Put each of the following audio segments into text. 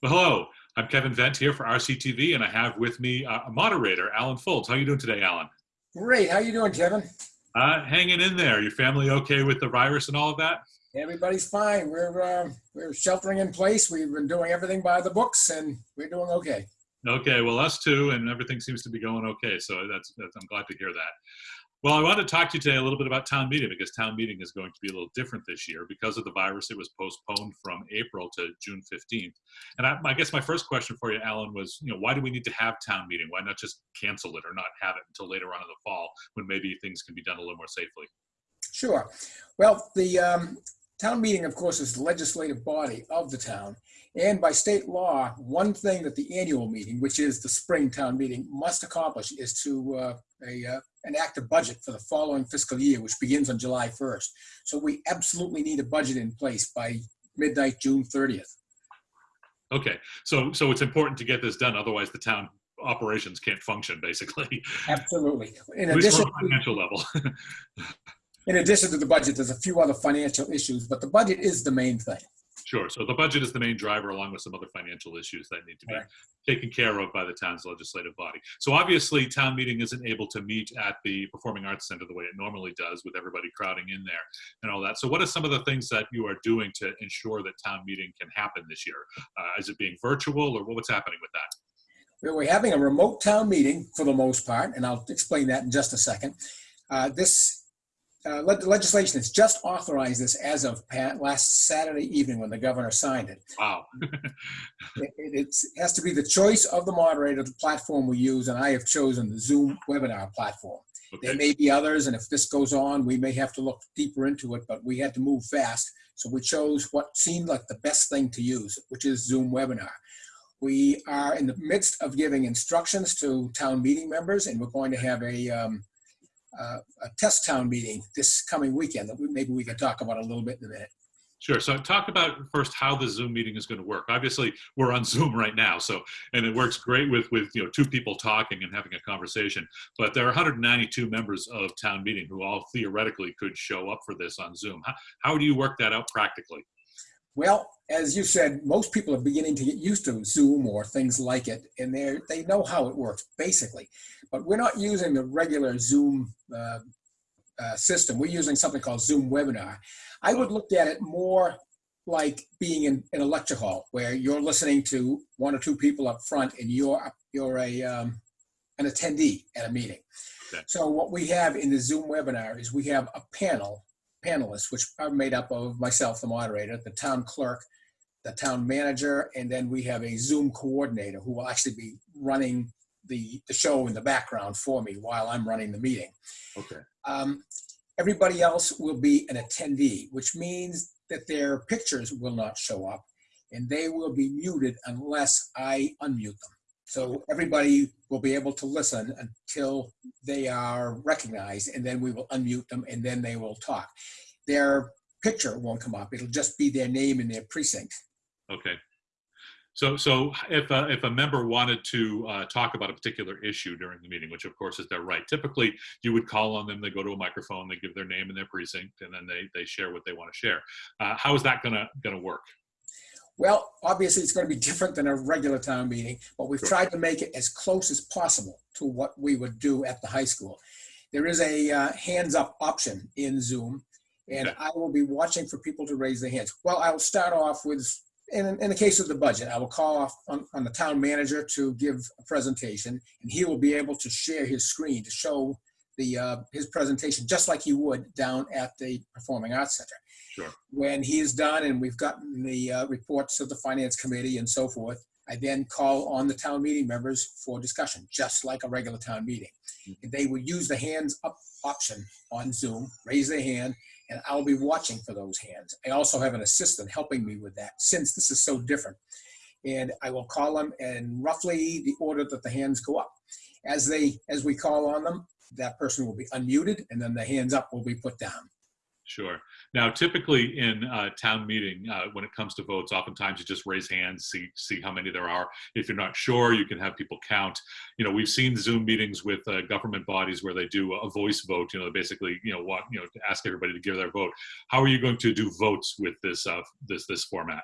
Well, hello, I'm Kevin Vent here for RCTV, and I have with me uh, a moderator, Alan Foulds. How are you doing today, Alan? Great. How you doing, Kevin? Uh, hanging in there. Your family okay with the virus and all of that? Everybody's fine. We're uh, we're sheltering in place. We've been doing everything by the books, and we're doing okay. Okay, well, us too, and everything seems to be going okay. So that's, that's I'm glad to hear that. Well, I want to talk to you today a little bit about town meeting because town meeting is going to be a little different this year because of the virus. It was postponed from April to June 15th. And I, I, guess my first question for you, Alan, was, you know, why do we need to have town meeting? Why not just cancel it or not have it until later on in the fall when maybe things can be done a little more safely? Sure. Well, the um, town meeting, of course, is the legislative body of the town. And by state law, one thing that the annual meeting, which is the spring town meeting, must accomplish is to uh, a, uh, enact a budget for the following fiscal year, which begins on July 1st. So we absolutely need a budget in place by midnight, June 30th. Okay, so so it's important to get this done, otherwise the town operations can't function, basically. Absolutely. In At least addition, from a financial level. in addition to the budget, there's a few other financial issues, but the budget is the main thing. Sure. So the budget is the main driver, along with some other financial issues that need to be Right. taken care of by the town's legislative body. So obviously, town meeting isn't able to meet at the Performing Arts Center the way it normally does, with everybody crowding in there and all that. So what are some of the things that you are doing to ensure that town meeting can happen this year? Uh, is it being virtual, or what's happening with that? We're we're having a remote town meeting for the most part, and I'll explain that in just a second. Uh, This uh, leg- legislation has just authorized this as of pa- last Saturday evening when the governor signed it. Wow. It has to be the choice of the moderator, the platform we use, and I have chosen the Zoom webinar platform. There may be others, and if this goes on, we may have to look deeper into it, but we had to move fast. So we chose what seemed like the best thing to use, which is Zoom webinar. We are in the midst of giving instructions to town meeting members, and we're going to have a, um, uh, a test town meeting this coming weekend that we, maybe we can talk about a little bit in a minute. Sure. So talk about first how the Zoom meeting is going to work. Obviously, we're on Zoom right now, so and it works great with with you know two people talking and having a conversation. But there are 192 members of town meeting who all theoretically could show up for this on Zoom. How, how do you work that out practically? Well, as you said, most people are beginning to get used to Zoom or things like it, and they they know how it works basically. But we're not using the regular Zoom uh, uh, system. We're using something called Zoom Webinar. I would look at it more like being in, in a lecture hall where you're listening to one or two people up front, and you're you're a um, an attendee at a meeting. Okay. So what we have in the Zoom webinar is we have a panel panelists, which are made up of myself, the moderator, the town clerk, the town manager, and then we have a Zoom coordinator who will actually be running the, the show in the background for me while I'm running the meeting. Okay. Um, everybody else will be an attendee, which means that their pictures will not show up and they will be muted unless I unmute them. So everybody will be able to listen until they are recognized and then we will unmute them and then they will talk. Their picture won't come up. It'll just be their name and their precinct. Okay. So, so if a, if a member wanted to uh, talk about a particular issue during the meeting, which of course is their right, typically you would call on them, they go to a microphone, they give their name and their precinct, and then they, they share what they want to share. Uh, how is that gonna, gonna work? Well, obviously, it's going to be different than a regular town meeting, but we've tried to make it as close as possible to what we would do at the high school. There is a uh, hands up option in Zoom, and. I will be watching for people to raise their hands. Well, I will start off with, in, in the case of the budget, I will call off on, on the town manager to give a presentation, and he will be able to share his screen to show the uh, his presentation just like he would down at the Performing Arts Center Sure. when he is done and we've gotten the uh, reports of the finance committee and so forth, I then call on the town meeting members for discussion, just like a regular town meeting. And they will use the hands up option on Zoom, raise their hand, and I'll be watching for those hands. I also have an assistant helping me with that since this is so different. And I will call them in roughly the order that the hands go up. As they, as we call on them, that person will be unmuted and then the hands up will be put down. Sure. Now, typically in uh, town meeting, uh, when it comes to votes, oftentimes you just raise hands, see see how many there are. If you're not sure, you can have people count. You know, we've seen Zoom meetings with uh, government bodies where they do a voice vote. You know, basically, you know, what you know, to ask everybody to give their vote. How are you going to do votes with this uh, this this format?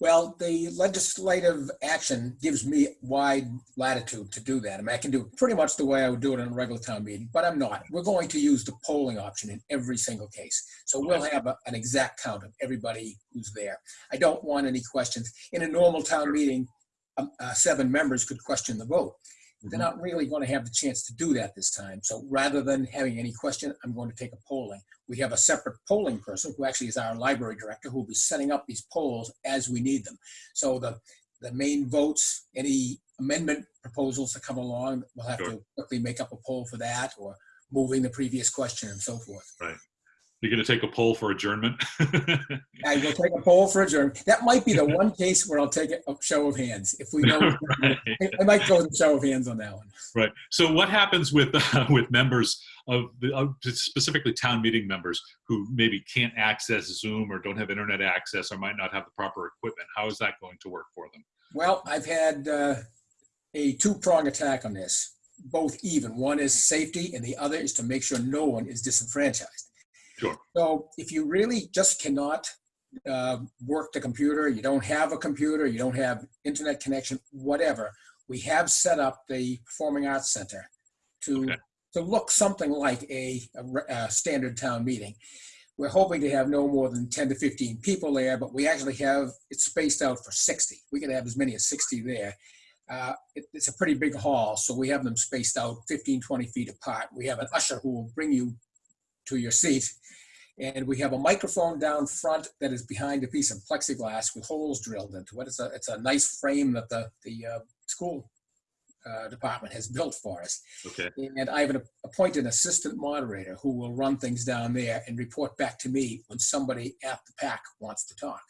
Well, the legislative action gives me wide latitude to do that. I mean, I can do it pretty much the way I would do it in a regular town meeting, but I'm not. We're going to use the polling option in every single case. So we'll have a- an exact count of everybody who's there. I don't want any questions. In a normal town meeting, um, uh, seven members could question the vote. Mm-hmm. They're not really going to have the chance to do that this time. So rather than having any question, I'm going to take a polling. We have a separate polling person who actually is our library director who will be setting up these polls as we need them. So the, the main votes, any amendment proposals that come along, we'll have Sure. to quickly make up a poll for that or moving the previous question and so forth. You're going to take a poll for adjournment? I will take a poll for adjourn. That might be the one case where I'll take a show of hands. If we know, Right. I might go with a show of hands on that one. Right. So what happens with uh, with members of the of specifically town meeting members who maybe can't access Zoom or don't have internet access or might not have the proper equipment? How is that going to work for them? Well, I've had uh, a two-prong attack on this, both even. One is safety, and the other is to make sure no one is disenfranchised. Sure. So if you really just cannot uh, work the computer, you don't have a computer, you don't have internet connection, whatever, we have set up the Performing Arts Center to Okay. to look something like a, a a standard town meeting. We're hoping to have no more than 10 to 15 people there, but we actually have it spaced out for 60. We could have as many as 60 there. Uh, it, it's a pretty big hall, so we have them spaced out 15, 20 feet apart. We have an usher who will bring you to your seat. And we have a microphone down front that is behind a piece of plexiglass with holes drilled into it. It's a, it's a nice frame that the, the uh, school uh, department has built for us. Okay. And I have an- appointed an assistant moderator who will run things down there and report back to me when somebody at the PAC wants to talk.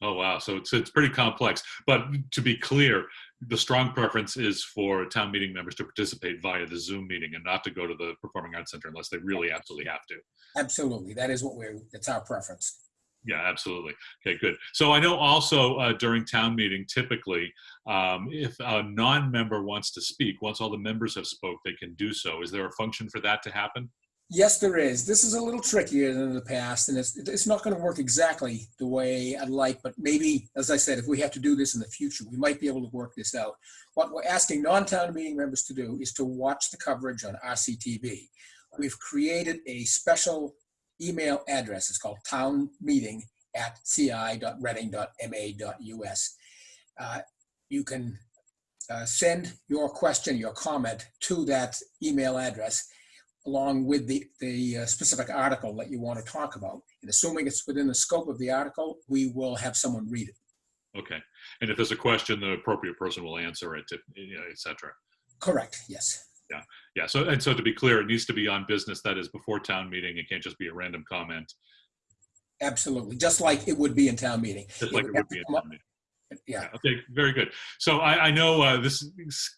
Oh wow. So it's it's pretty complex. But to be clear, the strong preference is for town meeting members to participate via the Zoom meeting and not to go to the Performing Arts Center unless they really absolutely have to. Absolutely. That is what we're, that's our preference. Yeah, absolutely. Okay, good. So I know also uh, during town meeting, typically, um, if a non-member wants to speak, once all the members have spoke, they can do so. Is there a function for that to happen? Yes, there is. This is a little trickier than in the past, and it's, it's not going to work exactly the way I'd like, but maybe, as I said, if we have to do this in the future, we might be able to work this out. What we're asking non-town meeting members to do is to watch the coverage on RCTV. We've created a special email address. It's called townmeeting at ci.reading.ma.us. Uh, You can uh, send your question, your comment to that email address along with the, the uh, specific article that you want to talk about. And assuming it's within the scope of the article, we will have someone read it. Okay. And if there's a question, the appropriate person will answer it, you know, et cetera. Correct, yes. Yeah. Yeah. So, and so to be clear, it needs to be on business that is before town meeting. It can't just be a random comment, Absolutely, just like it would be in town meeting. just like it would be in town meeting. Yeah, Okay, very good. So I, I know uh, this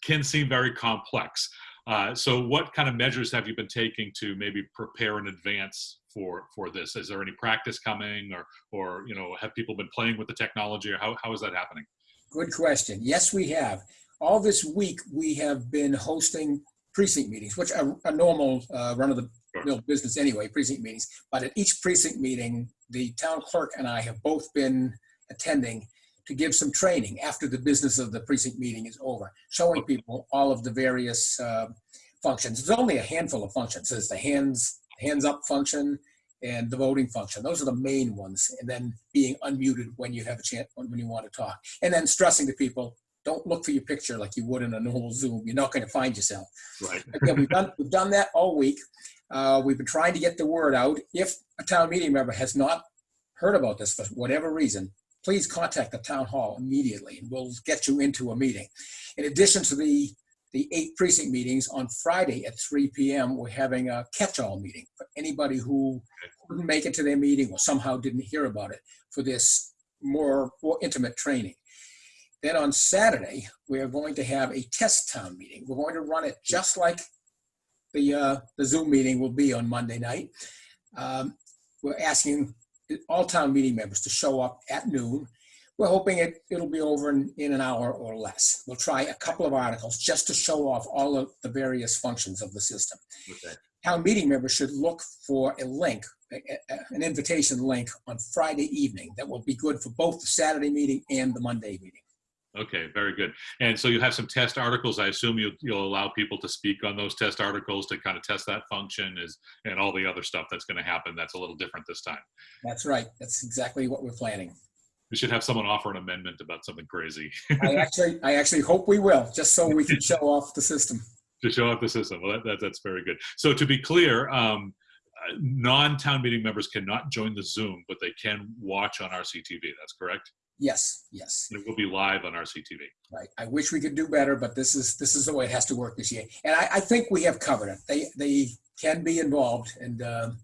can seem very complex. Uh, so what kind of measures have you been taking to maybe prepare in advance for for this? Is there any practice coming, or or you know, have people been playing with the technology, or how, how is that happening? good question. Yes, we have. All this week, we have been hosting precinct meetings, which are a normal uh, run-of-the-mill business anyway, precinct meetings. But at each precinct meeting, the town clerk and I have both been attending to give some training after the business of the precinct meeting is over, showing people all of the various uh, functions. There's only a handful of functions. There's the hands, hands up function and the voting function. Those are the main ones. And then being unmuted when you have a chance, when you want to talk. And then stressing to people, don't look for your picture like you would in a normal Zoom. You're not going to find yourself. Right. Again, we've done, we've done that all week. Uh, we've been trying to get the word out. If a town meeting member has not heard about this for whatever reason, please contact the town hall immediately and we'll get you into a meeting. In addition to the, the eight precinct meetings, on Friday at 3 PM, we're having a catch-all meeting for anybody who couldn't make it to their meeting or somehow didn't hear about it for this more, more intimate training. Then on Saturday, we are going to have a test town meeting. We're going to run it just like the, uh, the Zoom meeting will be on Monday night. Um, We're asking all town meeting members to show up at noon. We're hoping it, it'll be over in, in an hour or less. We'll try a couple of articles just to show off all of the various functions of the system. Okay. town meeting members should look for a link, a- a- an invitation link on Friday evening that will be good for both the Saturday meeting and the Monday meeting. Okay, very good. And so you have some test articles. I assume you, you'll allow people to speak on those test articles to kind of test that function is, and all the other stuff that's going to happen. That's a little different this time. That's right. That's exactly what we're planning. We should have someone offer an amendment about something crazy I actually, I actually hope we will, just so we can show off the system. to show off the system. Well, that, that, that's very good. So to be clear, um, uh, non-town meeting members cannot join the Zoom, but they can watch on RCTV. That's correct. Yes, yes, And it will be live on RCTV. right. I wish we could do better, but this is, this is the way it has to work this year. And I, I think we have covered it. They, they can be involved and um,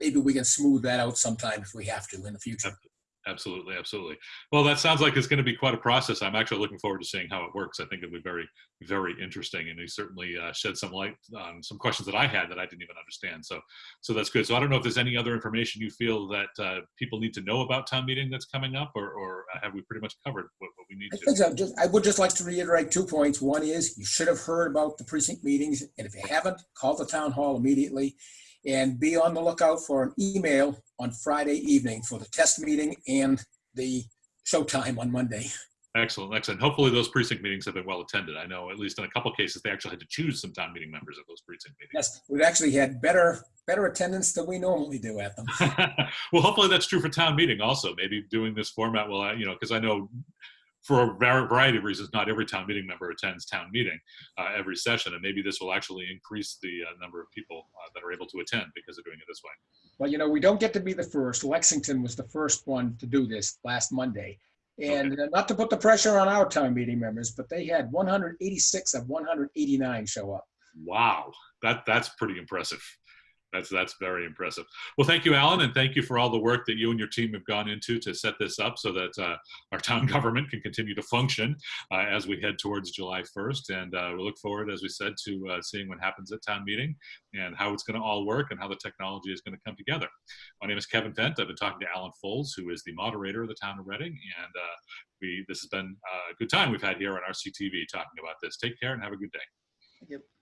maybe we can smooth that out sometime if we have to in the future. Absolutely, absolutely. Absolutely. Well, that sounds like it's going to be quite a process. I'm actually looking forward to seeing how it works. I think it'll be very, very interesting, and you certainly uh, shed some light on some questions that I had that I didn't even understand. So, so that's good. So, I don't know if there's any other information you feel that uh, people need to know about town meeting that's coming up, or, or have we pretty much covered what, what we need I to? think so. Just, I would just like to reiterate two points. One is you should have heard about the precinct meetings, and if you haven't, call the town hall immediately. And be on the lookout for an email on Friday evening for the test meeting and the showtime on Monday. Excellent, excellent. Hopefully, those precinct meetings have been well attended. I know, at least in a couple cases, they actually had to choose some town meeting members at those precinct meetings. Yes, we've actually had better, better attendance than we normally do at them. well, hopefully that's true for town meeting also. Maybe doing this format will, you know, because I know for a variety of reasons, not every town meeting member attends town meeting uh, every session, and maybe this will actually increase the uh, number of people uh, that are able to attend because of doing it this way. Well, you know, we don't get to be the first. Lexington was the first one to do this last Monday. And uh, not to put the pressure on our town meeting members, but they had 186 of 189 show up. Wow, that that's pretty impressive. That's that's very impressive. Well, thank you, Alan, and thank you for all the work that you and your team have gone into to set this up so that uh, our town government can continue to function uh, as we head towards July 1st. And uh, we look forward, as we said, to uh, seeing what happens at town meeting and how it's going to all work and how the technology is going to come together. My name is Kevin Fent. I've been talking to Alan Foulds, who is the moderator of the town of Reading, and uh, we this has been uh, a good time we've had here on RCTV talking about this. Take care and have a good day. Thank you.